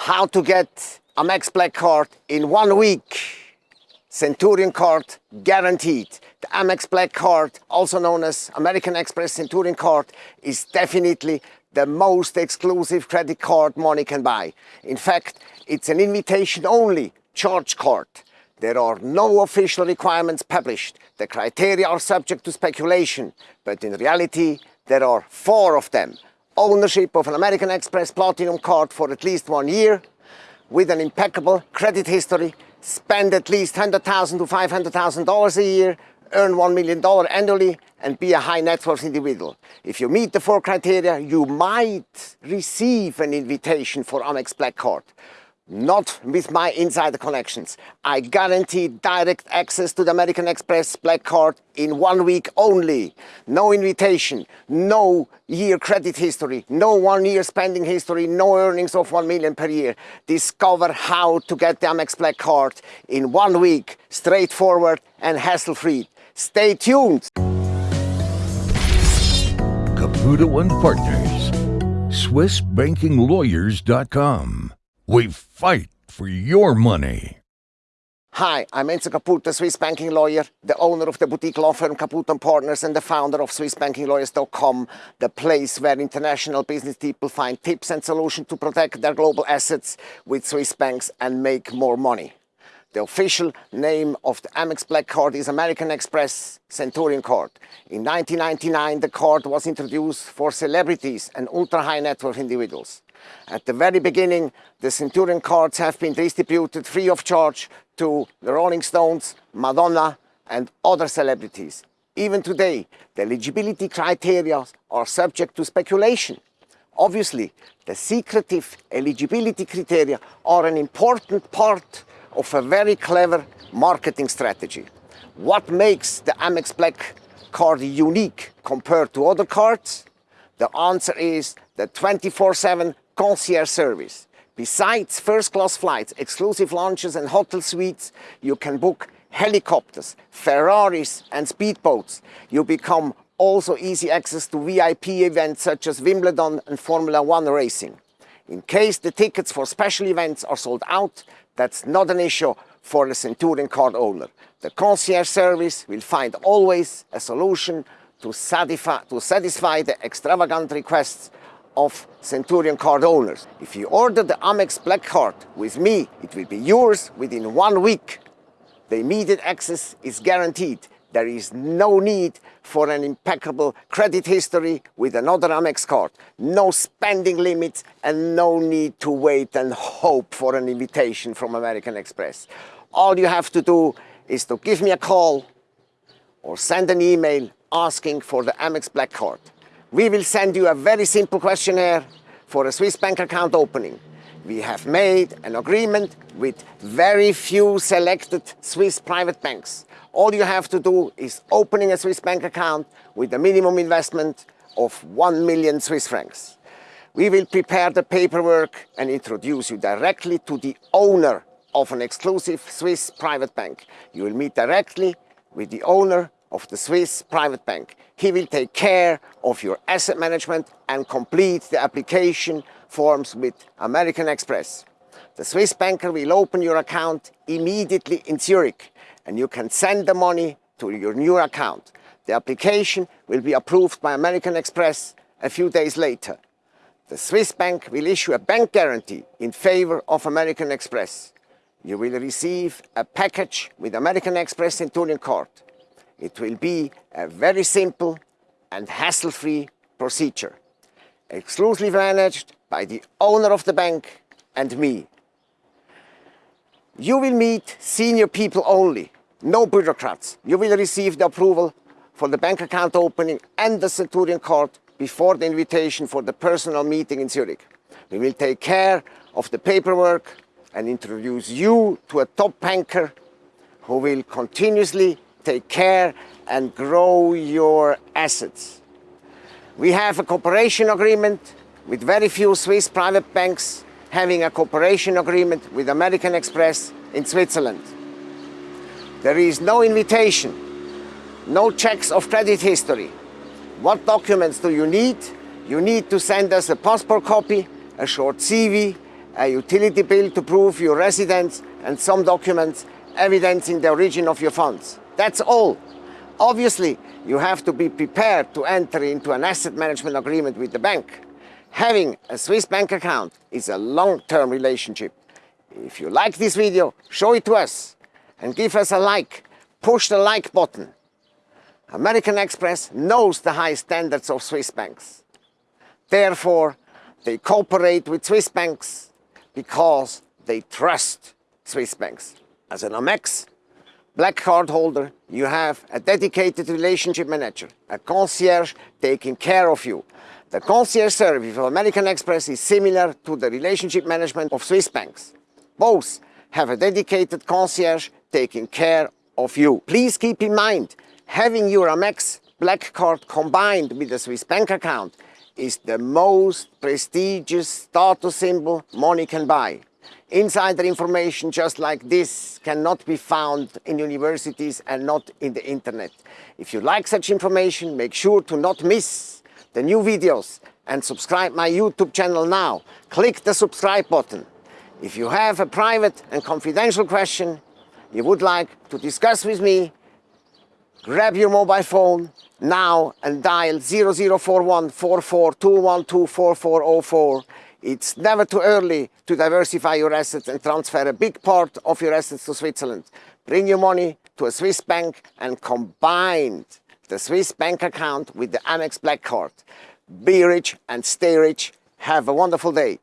how to get Amex Black Card in one week. Centurion card guaranteed. The Amex Black Card, also known as American Express Centurion card, is definitely the most exclusive credit card money can buy. In fact, it's an invitation only charge card. There are no official requirements published. The criteria are subject to speculation, but in reality, there are four of them. Ownership of an American Express Platinum card for at least one year, with an impeccable credit history, spend at least 100,000 to $500,000 a year, earn $1 million annually, and be a high net worth individual. If you meet the four criteria, you might receive an invitation for Amex Black Card. Not with my insider connections. I guarantee direct access to the American Express Black Card in one week only. No invitation, no year credit history, no one year spending history, no earnings of 1 million per year. Discover how to get the Amex Black Card in one week, straightforward and hassle-free. Stay tuned. Caputo and Partners. SwissBankingLawyers.com. We fight for your money. Hi, I'm Enzo Caputo, Swiss banking lawyer, the owner of the boutique law firm Caputo & Partners and the founder of SwissBankingLawyers.com, the place where international business people find tips and solutions to protect their global assets with Swiss banks and make more money. The official name of the Amex Black Card is American Express Centurion Card. In 1999, the card was introduced for celebrities and ultra-high net worth individuals. At the very beginning, the Centurion cards have been distributed free of charge to the Rolling Stones, Madonna, and other celebrities. Even today, the eligibility criteria are subject to speculation. Obviously, the secretive eligibility criteria are an important part of a very clever marketing strategy. What makes the Amex Black card unique compared to other cards? The answer is the 24-7 concierge service. Besides first-class flights, exclusive lounges and hotel suites, you can book helicopters, Ferraris and speedboats. You become also easy access to VIP events such as Wimbledon and Formula One racing. In case the tickets for special events are sold out, that's not an issue for the Centurion card owner. The concierge service will find always a solution to satisfy, to satisfy the extravagant requests of Centurion card owners. If you order the Amex Black Card with me, it will be yours within one week. The immediate access is guaranteed there is no need for an impeccable credit history with another Amex card. No spending limits and no need to wait and hope for an invitation from American Express. All you have to do is to give me a call or send an email asking for the Amex Black Card. We will send you a very simple questionnaire for a Swiss bank account opening. We have made an agreement with very few selected Swiss private banks all you have to do is opening a Swiss bank account with a minimum investment of 1 million Swiss francs. We will prepare the paperwork and introduce you directly to the owner of an exclusive Swiss private bank. You will meet directly with the owner of the Swiss private bank. He will take care of your asset management and complete the application forms with American Express. The Swiss banker will open your account immediately in Zurich and you can send the money to your new account. The application will be approved by American Express a few days later. The Swiss bank will issue a bank guarantee in favor of American Express. You will receive a package with American Express Centurion card. It will be a very simple and hassle-free procedure, exclusively managed by the owner of the bank and me. You will meet senior people only, no bureaucrats. You will receive the approval for the bank account opening and the Centurion card before the invitation for the personal meeting in Zurich. We will take care of the paperwork and introduce you to a top banker who will continuously take care and grow your assets. We have a cooperation agreement with very few Swiss private banks having a cooperation agreement with American Express in Switzerland. There is no invitation, no checks of credit history. What documents do you need? You need to send us a passport copy, a short CV, a utility bill to prove your residence, and some documents evidencing the origin of your funds. That's all. Obviously, you have to be prepared to enter into an asset management agreement with the bank. Having a Swiss bank account is a long-term relationship. If you like this video, show it to us and give us a like. Push the like button. American Express knows the high standards of Swiss banks. Therefore, they cooperate with Swiss banks because they trust Swiss banks. As an Amex Black Card holder, you have a dedicated relationship manager, a concierge taking care of you. The concierge service of American Express is similar to the relationship management of Swiss banks. Both have a dedicated concierge taking care of you. Please keep in mind, having your Amex Black Card combined with a Swiss bank account is the most prestigious status symbol money can buy. Insider information just like this cannot be found in universities and not in the internet. If you like such information, make sure to not miss the new videos and subscribe my YouTube channel now. Click the subscribe button. If you have a private and confidential question you would like to discuss with me, grab your mobile phone now and dial 0041 4421244404. It's never too early to diversify your assets and transfer a big part of your assets to Switzerland. Bring your money to a Swiss bank and combine the Swiss bank account with the Amex Black Card. Be rich and stay rich. Have a wonderful day.